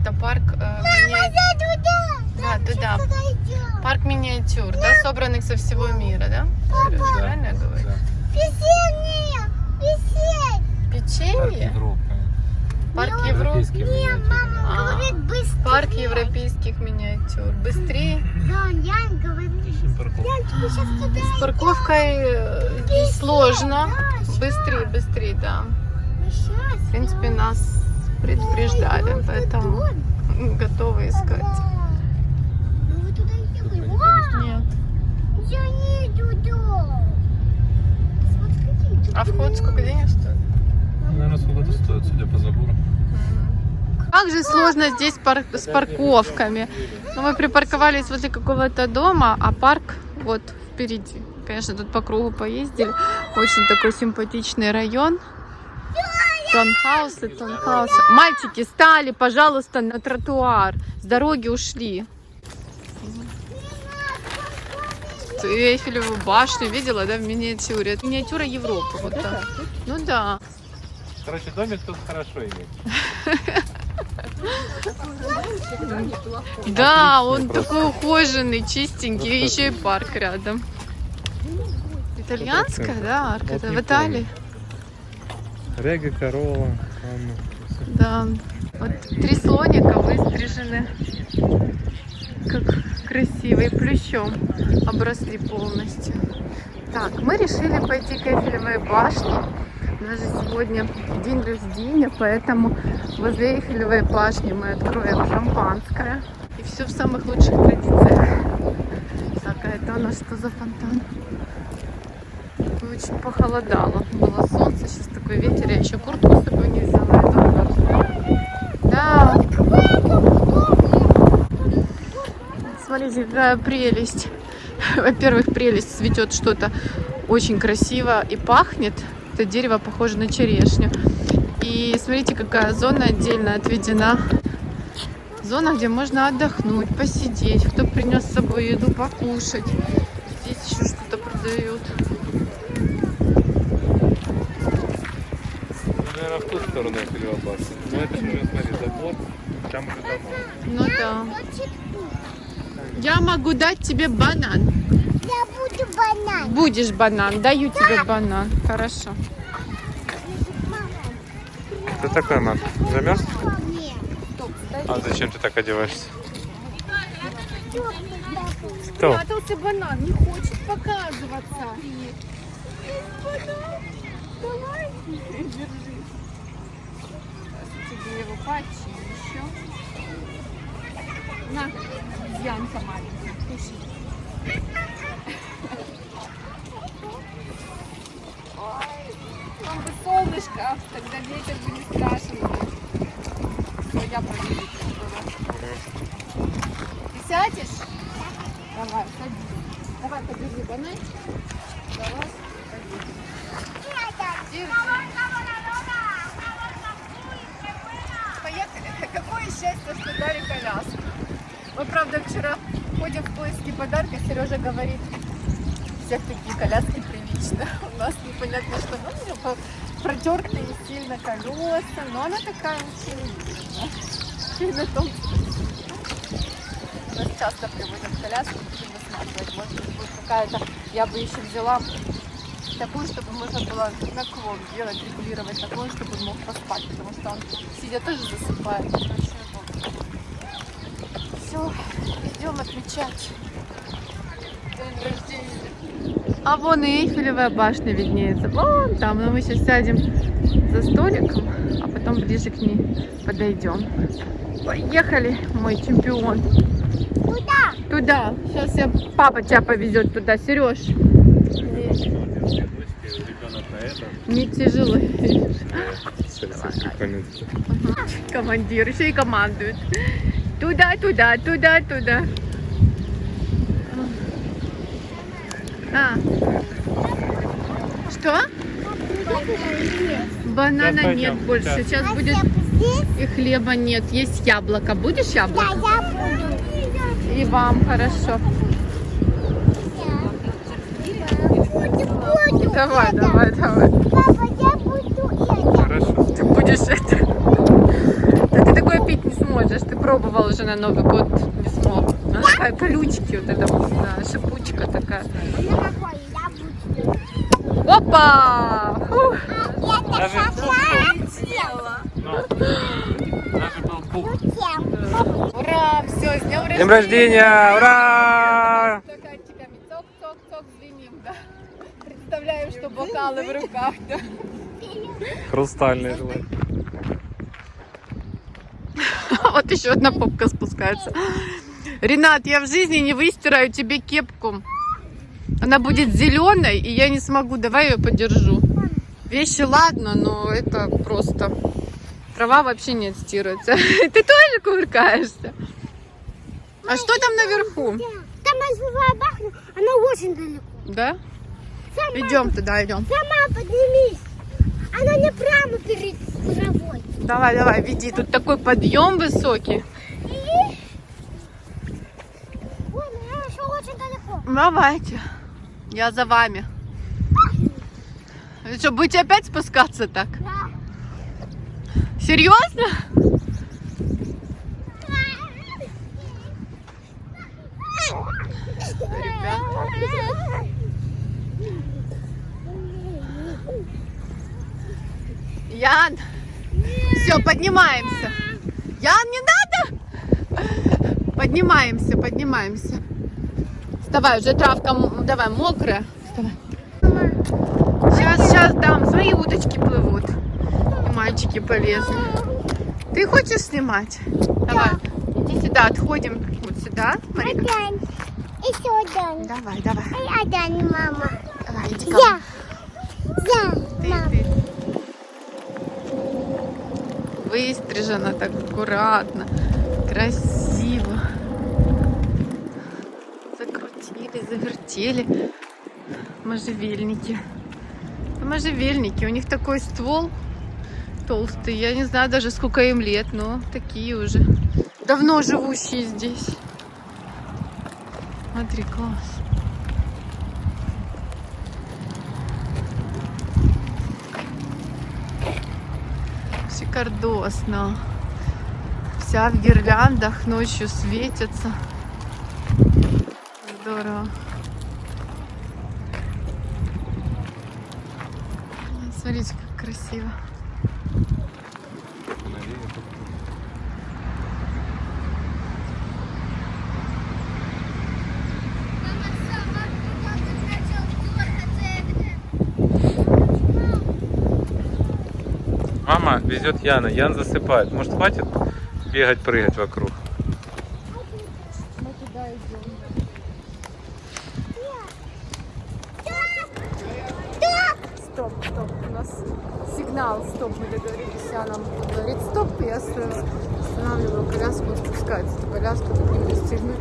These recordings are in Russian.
это парк э, мини- Да, туда. Парк миниатюр, да, собранных со всего мира, да? Да, Правильно я говорю? да. Парк Печенье? Европы. Парк Европы? Европейский миниатюрный. А, парк европейских миниатюр. Быстрее. Ищем парковку. С парковкой э, сложно. Быстрее, быстрее, да. В принципе, нас предупреждали, поэтому готовы искать. Нет. А вход сколько денег стоит? Наверное, сколько это стоит, судя по забору. Как же сложно здесь пар- с парковками. Ну, мы припарковались возле какого-то дома, а парк вот впереди. Конечно, тут по кругу поездили. Очень такой симпатичный район. Таунхаусы, таунхаусы. Мальчики, стали, пожалуйста, на тротуар. С дороги ушли. Эйфелеву башню видела, да, в миниатюре? Это миниатюра Европы. Вот так. Ну да. Короче, домик тут хорошо иметь. Да, он такой ухоженный, чистенький, Просто еще и парк рядом. Итальянская, да, арка, в Италии. Рега, корова, Анна. Да. Вот три слоника выстрижены. Как красивые, плющом обросли полностью. Так, мы решили пойти к Эйфелевой башне. У нас же сегодня день рождения, поэтому возле Эйфелевой башни мы откроем шампанское. И все в самых лучших традициях. Так, а это у нас что за фонтан? Очень похолодало. Было солнце, сейчас такой ветер. Я еще куртку с собой не взяла. Да, смотрите, какая прелесть. Во-первых, прелесть цветет что-то очень красиво и пахнет. Это дерево похоже на черешню. И смотрите, какая зона отдельно отведена. Зона, где можно отдохнуть, посидеть. Кто принес с собой еду, покушать. Здесь еще что-то продают. Сторону Филиобаса. Но это же уже, смотри, забор, там уже дома. Ну да. Я могу дать тебе банан. Я буду банан. Будешь банан, даю тебе банан. Хорошо. Ты такой, Мак? Замерз? А зачем ты так одеваешься? Кто? Спрятался банан, не хочет показываться. Давай. Держи. Тебе его почищу. На, Янка маленькая, кушай. Ой, Там бы солнышко, тогда ветер бы не страшен. Всё, я проведу. Ты сядешь? Давай, садись. Давай, подержи бананчик. Давай, садись. Держи. Поехали. Какое счастье, что дали коляску. Мы, правда, вчера ходим в поиски подарка. Сережа говорит, всех такие коляски прилично. У нас непонятно что. Ну, у нее протертые сильно колеса, но она такая очень уютная. И на том нас часто привозят коляску, будем высматривать. Может быть, будет какая-то, я бы еще взяла такую, чтобы можно было наклон делать, регулировать такой, чтобы он мог поспать, потому что он сидя тоже засыпает. Все, идем отмечать день рождения. А вон и Эйфелевая башня виднеется. Вон там, но мы сейчас сядем за столиком, а потом ближе к ней подойдем. Поехали, мой чемпион. Куда? Туда. Сейчас я папа тебя повезет туда, Сереж. Ребенок на это. Не тяжело. Командир еще и командует. Туда, туда, туда, туда. А. Что? Банана Сейчас нет пойдем, больше. сейчас. Сейчас А будет и хлеба нет. Есть яблоко. Будешь Да, яблоко? я буду. И вам хорошо. Буду, буду. Давай, давай, давай. Папа, я буду это. Хорошо. Ты будешь это. Да ты такое пить не сможешь. Ты пробовал уже на Новый год, не смог. Она такая колючки, вот эта вот, да, шипучка такая. Ну. Опа! Фух. Даже был пух. Всем. Ура! Все, с днем рождения! Днем рождения! Ура! Стаканчиками цок-цок-цок звеним, да. Представляем, что бокалы в руках, да. Хрустальный желательно. Вот еще одна попка спускается. Ренат, я в жизни не выстираю тебе кепку. Она будет зеленой, и я не смогу. Давай ее подержу. Вещи ладно, но это просто... Трава вообще не отстирывается. Ты тоже кувыркаешься? А что там наверху? Там живая бахна, она очень далеко. Да? Идем туда, идем. сама поднимись. Она не прямо перед травой. Давай, давай, веди. Тут такой подъем высокий. Ой, она еще очень далеко. Давайте. Я за вами. Вы что, будете опять спускаться так? Да. Серьезно? Ян, все, поднимаемся. Ян, не надо? Поднимаемся, поднимаемся. Вставай, уже травка, давай, мокрая. Вставай. Сейчас, сейчас дам, свои удочки плывут. И мальчики полезли. Ты хочешь снимать? Давай, иди сюда, отходим. Вот сюда, смотри. Один. Еще один. Давай, давай, И один, мама. давай, иди ко. Я. Я, Ты, мама. ты. Выстрижена так аккуратно, красиво. Закрутили, завертели. Можжевельники. Можжевельники. У них такой ствол толстый. Я не знаю даже сколько им лет, но такие уже. Давно живущие здесь. Смотри, класс. Шикардосно. Вся в гирляндах ночью светится. Здорово. Смотрите, как красиво. Мама везет Яна. Ян засыпает. Может, хватит бегать, прыгать вокруг? Стоп, стоп, у нас сигнал, стоп, мы договорились, а нам говорит стоп, и я останавливаю коляску, он спускается. Эту коляску тут не пристегнуть?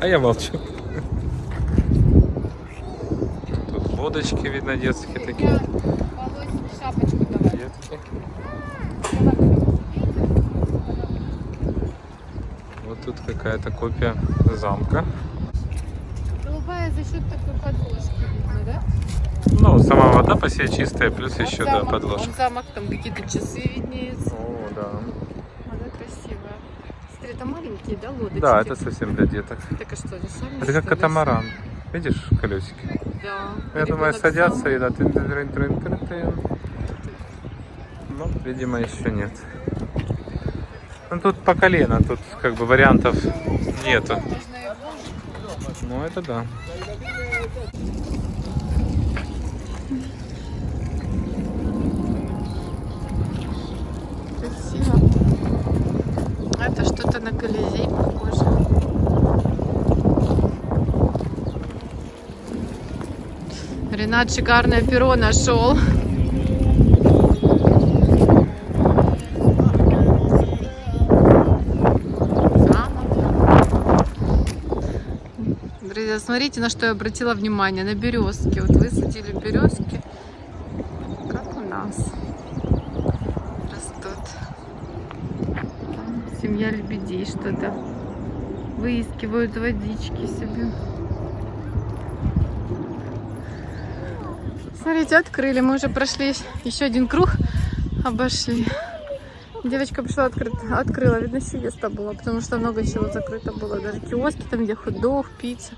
А я молчу. Тут водочки, видно, детские такие. Детки. Вот тут какая-то копия замка. Голубая за счет такой подложки, видно, да? Ну, сама вода по себе чистая, плюс Вон еще, да, замок, подложка. вон замок, там какие-то часы виднеются. О, да. Она красивая. Смотри, это маленькие, да, лодочки? Да, это совсем для деток. Так а что, сами Это как катамаран. Видишь колесики? Да. Я думаю, Ребенок садятся сам. и да, тын тын тын тын тын Ну, видимо, еще нет. Ну, тут по колено, тут как бы вариантов нету. Ну, это да. Красиво. Это что-то на Колизей похоже. Ренат шикарное перо нашел. Смотрите, на что я обратила внимание. На березки. Вот высадили березки, как у нас растут. Там семья лебедей что-то выискивают водички себе. Смотрите, открыли. Мы уже прошли еще один круг, обошли. Девочка пришла, открыт- открыла, видно, сиеста была, потому что много чего закрыто было. Даже киоски, там, где хот-дог, пицца,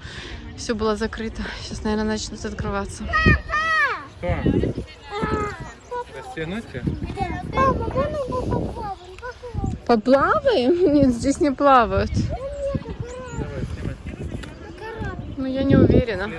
все было закрыто. Сейчас, наверное, начнут открываться. Что? Растянуть? Папа, попробуем? Попробуем. Поплаваем? Нет, здесь не плавают. Давай. Ну, я не уверена.